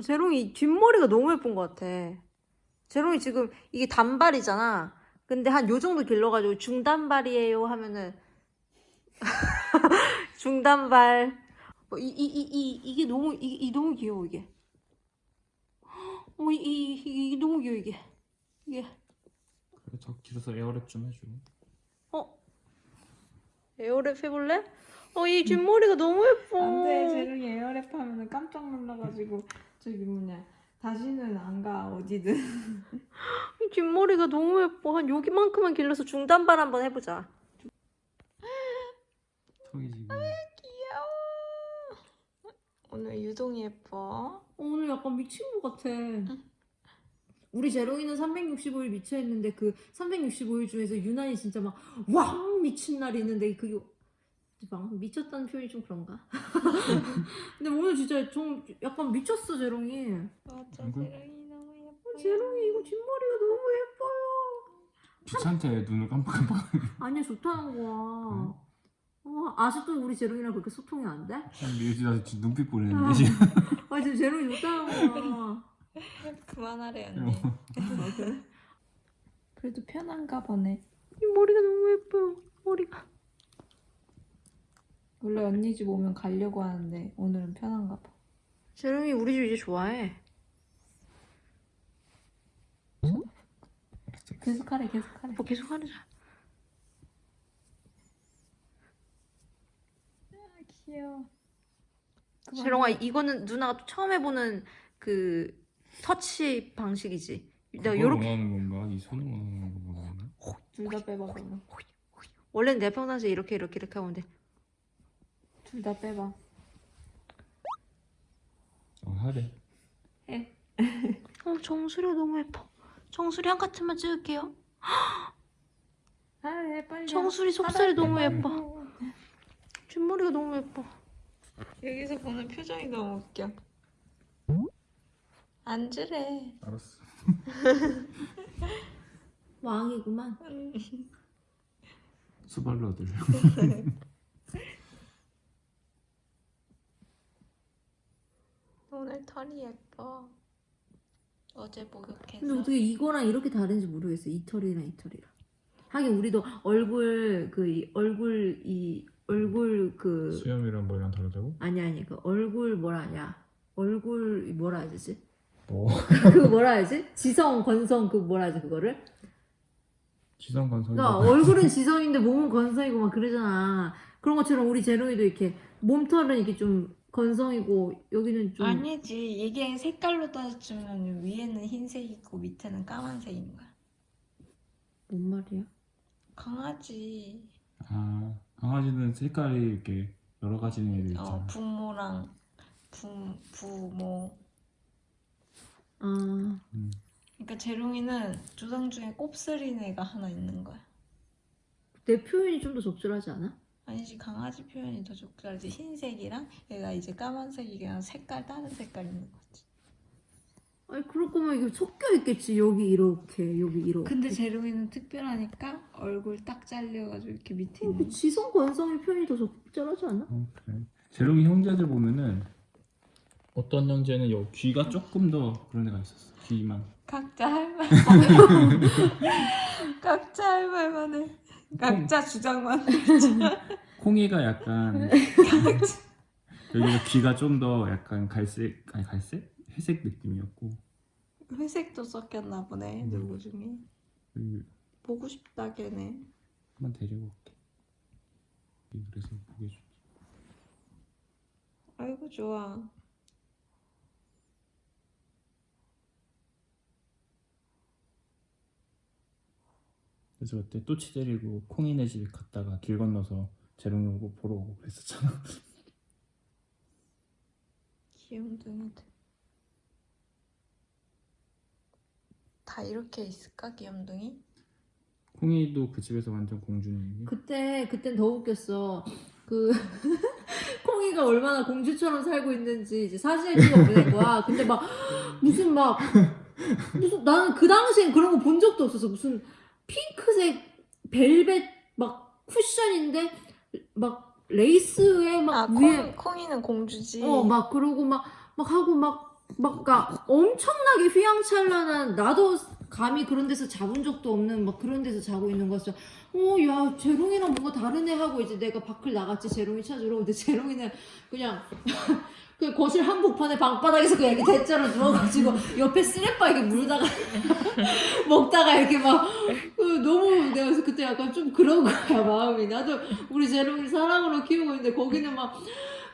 어, 재롱이 뒷머리가 너무 예쁜 것 같아. 재롱이 지금 이게 단발이잖아. 근데 한 요 정도 길러가지고 중단발이에요 하면은 중단발. 어, 이, 이, 이, 이, 이게 너무, 이, 이 너무 귀여워, 이게. 어, 이, 이, 이, 이게 너무 귀여워, 이게. 이게. 그래 더 길어서 에어랩 좀 해줘. 어? 에어랩 해볼래? 어, 이 뒷머리가 너무 예뻐. 안돼 재롱이 에어랩 하면은 깜짝 놀라가지고 저기 뭐냐 다시는 안 가 어디든 이 뒷머리가 너무 예뻐. 한 여기만큼만 길러서 중단발 한번 해보자. 턱이 지금 오늘 유동이 예뻐 오늘 약간 미친 것 같아. 우리 제롱이는 365일 미쳐있는데 그 365일 중에서 유난히 진짜 막 왕 미친 날이 있는데 그게 막 미쳤다는 표현이 좀 그런가? 근데 오늘 진짜 좀 약간 미쳤어 제롱이. 맞아? 재롱이 너무 예뻐 제롱이 이거 뒷머리가 너무 예뻐요. 귀찮대 눈을 깜빡깜빡. 아니야 좋다는 거야. 어, 아직도 우리 제롱이랑 그렇게 소통이 안 돼? 미우지가 지금 눈빛 아. 보내는데 지금. 아 지금 제롱이 좋다는 거야. 그만하래 언니 아, 그래? 그래도 편한가 보네 이 머리가 너무 예뻐요. 머리가. 원래 언니 집 오면 가려고 하는데 오늘은 편한가 봐 제롱이 우리 집 이제 좋아해. 계속 하래 계속 하래 뭐 계속 하자. 귀여워 재롱아 이거는 누나가 또 처음 해보는 그 터치 방식이지. 내가 요렇게 원하는 건가? 이 손을 원하는 건가 모르겠네. 둘다 빼봐 그러면 원래는 내 평상시에 이렇게 이렇게 이렇게 돼. 둘 다 빼봐 어 하래. 해 어 정수리 너무 예뻐. 정수리 한 카트만 찍을게요. 하래 빨리 정수리 속살이 너무 빨리. 예뻐. 뒷머리가 너무 예뻐. 여기서 보는 표정이 너무 웃겨 앉으래 알았어. 왕이구만. 수발러들. 오늘 털이 예뻐. 어제 목욕해서. 근데 어떻게 이거랑 이렇게 다른지 모르겠어. 이 털이랑 이 털이랑. 하긴 우리도 얼굴 그 이- 얼굴 이 얼굴 그 수염이랑 뭐랑 다르다고? 아니 아니. 그 얼굴 뭐라 하냐. 얼굴 뭐라 해야 되지? 뭐 그 뭐라 해야지? 지성 건성 그 뭐라 하지 그거를? 지성 건성이. 그러니까 얼굴은 지성인데 몸은 건성이고 막 그러잖아. 그런 것처럼 우리 제롱이도 이렇게 몸털은 이렇게 좀 건성이고 여기는 좀 아니지. 이게 색깔로 따지면 위에는 흰색이고 밑에는 까만색인 거야. 뭔 말이야? 강아지. 아 강아지는 색깔이 이렇게 여러 가지 애들 있잖아. 어 부모랑 부, 부모. 아. 음. 그러니까 재롱이는 조상 중에 곱슬인 애가 하나 있는 거야. 내 표현이 좀 더 적절하지 않아? 아니지 강아지 표현이 더 적절하지 흰색이랑 얘가 이제 까만색이랑 색깔 다른 색깔 있는 거지 아니 그럴 거면 이게 섞여 있겠지 여기 이렇게 여기 이렇게 근데 재롱이는 특별하니까 얼굴 딱 잘려가지고 이렇게 밑에 어, 있는 그 거. 지성 건성의 표현이 더 적절하지 않아? 어, 그래. 재롱이 형제들 보면은 어떤 형제는 여 귀가 조금 더 그런 애가 있었어. 귀만. 각자 할 말. 각자 할 말만 해. 각자 주장만. 콩이가 약간 여기가 귀가 좀 더 약간 갈색 아니 갈색 회색 느낌이었고 회색도 섞였나 보네 음. 누구 중에. 여기 보고 싶다 걔네. 한번 데리고 올게. 그래서 보기 좋지. 아이고 좋아. 그래서 그때 또치 데리고 콩이네 집에 갔다가 길 건너서 재롱이 오고 보러 오고 그랬었잖아. 귀염둥이들. 다 이렇게 있을까 귀염둥이? 콩이도 그 집에서 완전 공주님. 그때 그땐 더 웃겼어. 그 콩이가 얼마나 공주처럼 살고 있는지 이제 사진을 찍어 보낸 거야. 근데 막 무슨 막 무슨 나는 그 당시엔 그런 거 본 적도 없어서 무슨 핑크색 벨벳 막 쿠션인데 막 레이스에 막 아 위에 콩, 콩이는 공주지. 어 막 그러고 막 막 하고 막막 그러니까 엄청나게 휘황찬란한 나도 감히 그런 데서 자본 적도 없는 막 그런 데서 자고 있는 거였어. 어, 야, 재롱이랑 뭔가 다르네 하고 이제 내가 밖을 나갔지 재롱이 찾으러. 근데 재롱이는 그냥 그 거실 한복판에 방바닥에서 그냥 이렇게 대자로 누워가지고 옆에 쓰레빠 이렇게 물다가 먹다가 이렇게 막그 너무 내가 그래서 그때 약간 좀 그런 거야 마음이 나도 우리 재롱이 사랑으로 키우고 있는데 거기는 막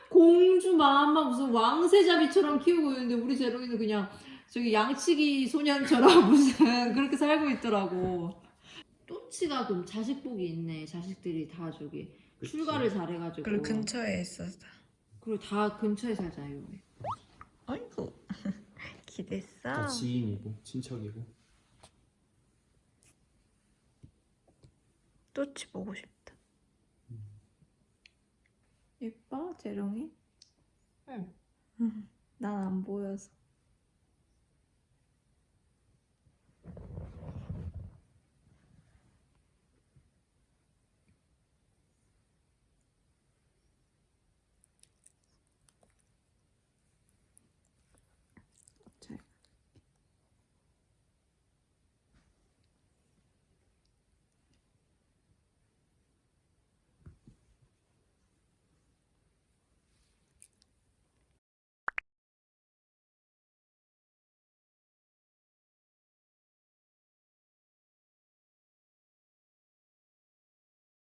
공주 마음만 무슨 왕세자비처럼 키우고 있는데 우리 재롱이는 그냥 저기 양치기 소년처럼 무슨 그렇게 살고 있더라고. 또치가 그럼 자식복이 있네. 자식들이 다 저기 출가를 잘해가지고. 그리고 근처에 있었어. 그리고 다 근처에 살자요. 아이고 기댔어. 다 지인이고 친척이고 또치 보고 싶다. 예뻐 재롱이? 응. 난 안 보여서.